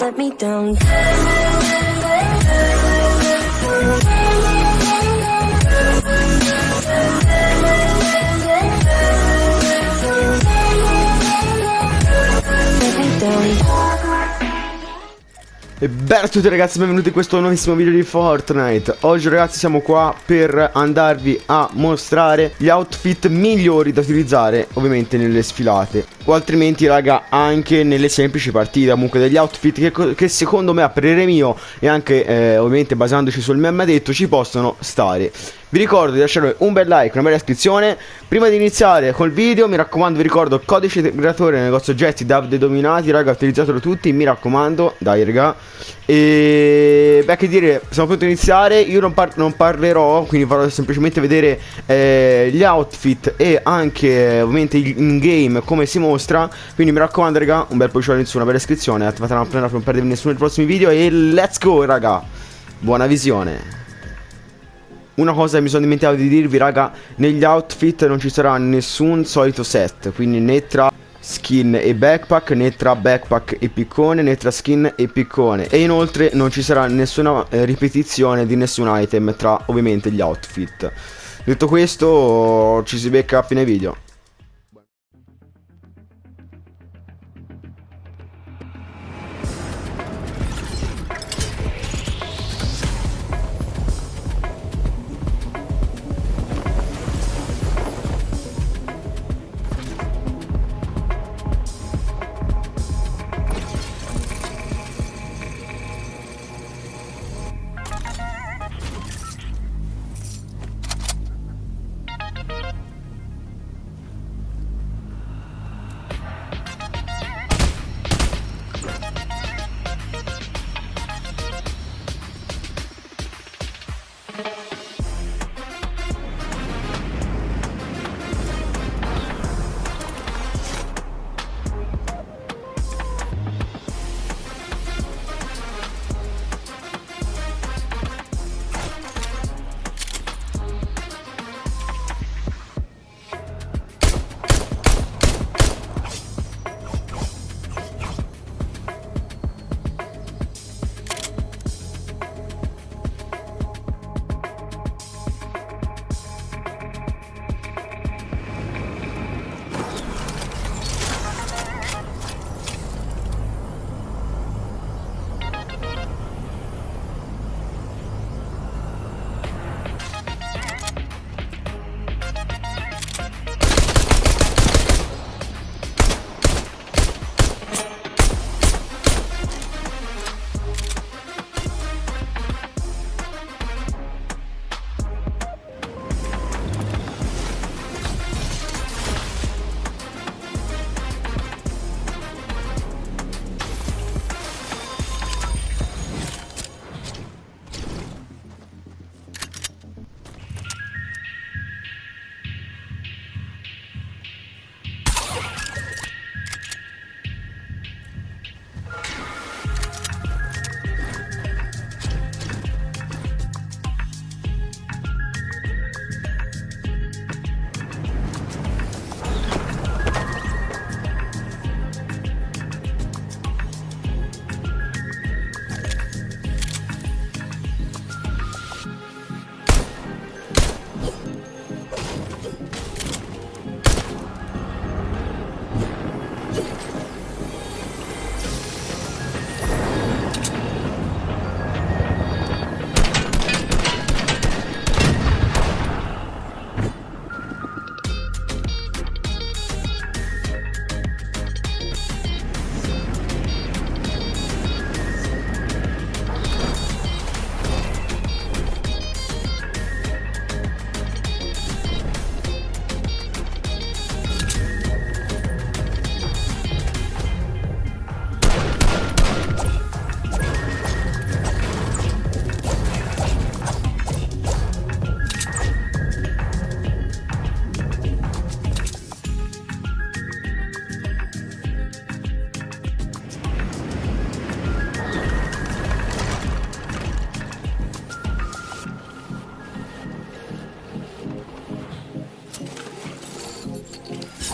let me down E bella a tutti ragazzi, benvenuti in questo nuovissimo video di Fortnite. Oggi ragazzi siamo qua per andarvi a mostrare gli outfit migliori da utilizzare ovviamente nelle sfilate. O altrimenti raga anche nelle semplici partite. Comunque degli outfit che, che secondo me a parere mio e anche eh, ovviamente basandoci sul meme detto ci possono stare vi ricordo di lasciare un bel like, una bella iscrizione. Prima di iniziare col video mi raccomando vi ricordo il codice creatore nel negozio oggetti Davide Dominati. Raga utilizzatelo tutti mi raccomando. Dai raga. E beh che dire siamo pronti a iniziare. Io non, par non parlerò quindi farò semplicemente vedere eh, gli outfit E anche ovviamente in game come si mostra. Quindi mi raccomando raga un bel pollice su una bella iscrizione. Attivate la campanella per non perdervi nessuno dei prossimi video. E let's go raga. Buona visione una cosa mi sono dimenticato di dirvi raga Negli outfit non ci sarà nessun solito set Quindi né tra skin e backpack Né tra backpack e piccone Né tra skin e piccone. E inoltre non ci sarà nessuna eh, ripetizione di nessun item Tra ovviamente gli outfit. Detto questo ci si becca a fine video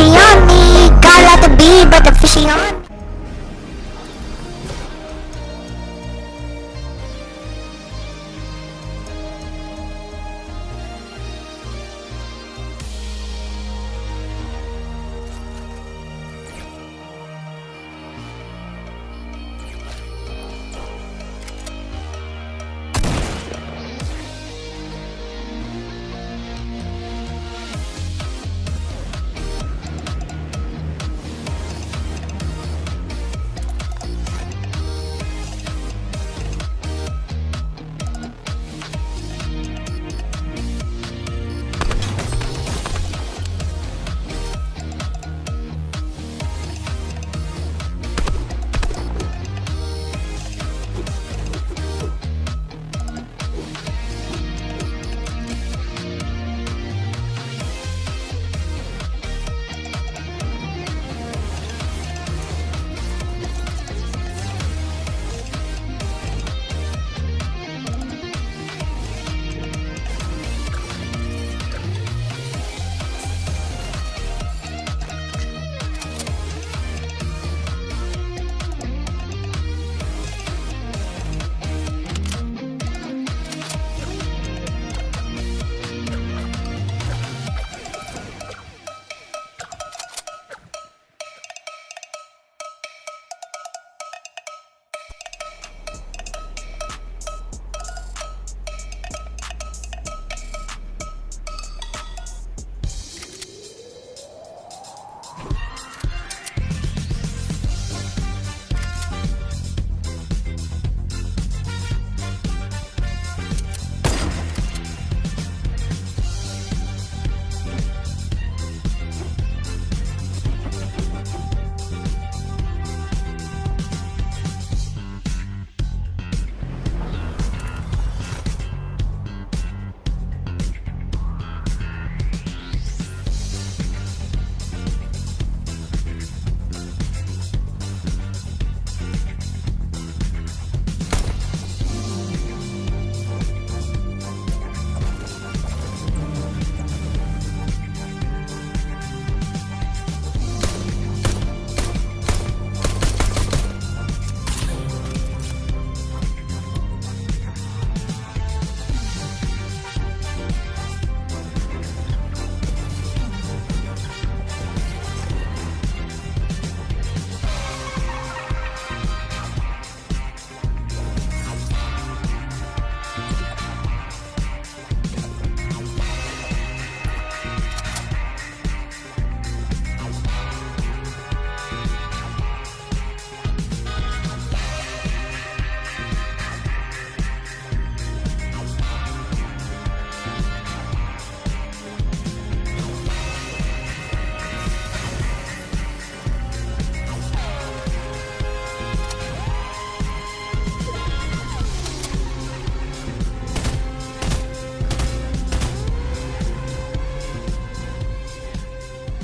fishy on me. Gotta let the be, but the fishy on.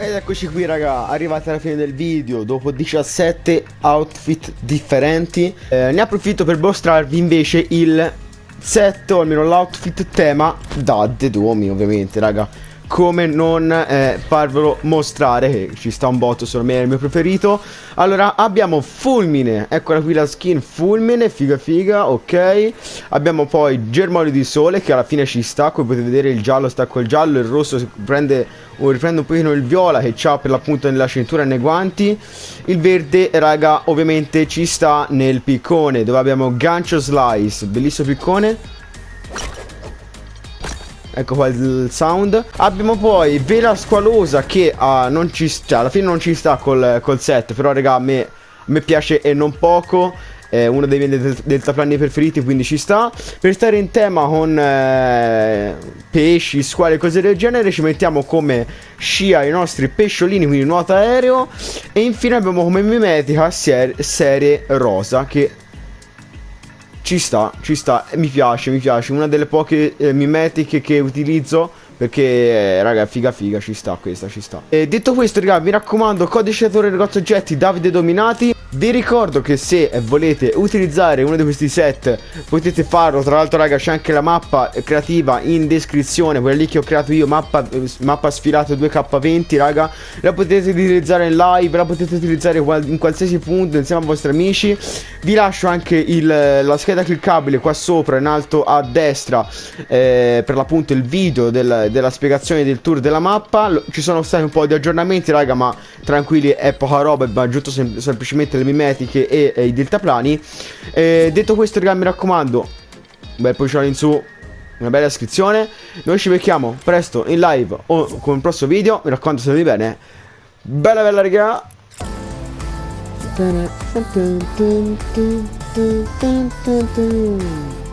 Ed eccoci qui raga, arrivati alla fine del video dopo 17 outfit differenti. Eh, Ne approfitto per mostrarvi invece il set o almeno l'outfit tema da The Domi ovviamente raga come non eh, farvelo mostrare che ci sta un botto secondo me è il mio preferito. Allora abbiamo fulmine. Eccola qui la skin fulmine figa figa ok. Abbiamo poi germoglio di sole che alla fine ci sta come potete vedere il giallo sta col giallo il rosso prende o riprende un pochino il viola che c'ha per l'appunto nella cintura e nei guanti. Il verde raga ovviamente ci sta nel piccone dove abbiamo gancio slice bellissimo piccone Ecco qua il sound. Abbiamo poi Vela Squalosa che uh, non ci sta, cioè, alla fine non ci sta col, col set, però raga a me, a me piace e non poco. È uno dei miei del deltaplani preferiti, quindi ci sta. Per stare in tema con eh, pesci, squali e cose del genere, ci mettiamo come scia i nostri pesciolini, quindi nuota aereo. E infine abbiamo come mimetica ser serie rosa, che ci sta, ci sta, mi piace, mi piace. Una delle poche eh, mimetiche che utilizzo perché, eh, raga, figa figa, ci sta questa, ci sta. E detto questo, raga, mi raccomando, codice attore negozio oggetti Davide Dominati. Vi ricordo che se volete utilizzare uno di questi set potete farlo, tra l'altro raga c'è anche la mappa creativa in descrizione, quella lì che ho creato io, mappa, mappa sfilata 2K20 raga, la potete utilizzare in live, la potete utilizzare in qualsiasi punto insieme ai vostri amici, vi lascio anche il, la scheda cliccabile qua sopra in alto a destra eh, per l'appunto il video del, della spiegazione del tour della mappa, ci sono stati un po' di aggiornamenti raga ma tranquilli è poca roba, è aggiunto sem semplicemente le mimetiche e, e i deltaplani. Eh, detto questo, raga, mi raccomando, un bel pollicione in su, una bella iscrizione. Noi ci becchiamo presto in live o con il prossimo video. Mi raccomando, state bene. Bella bella raga. Dun, dun, dun,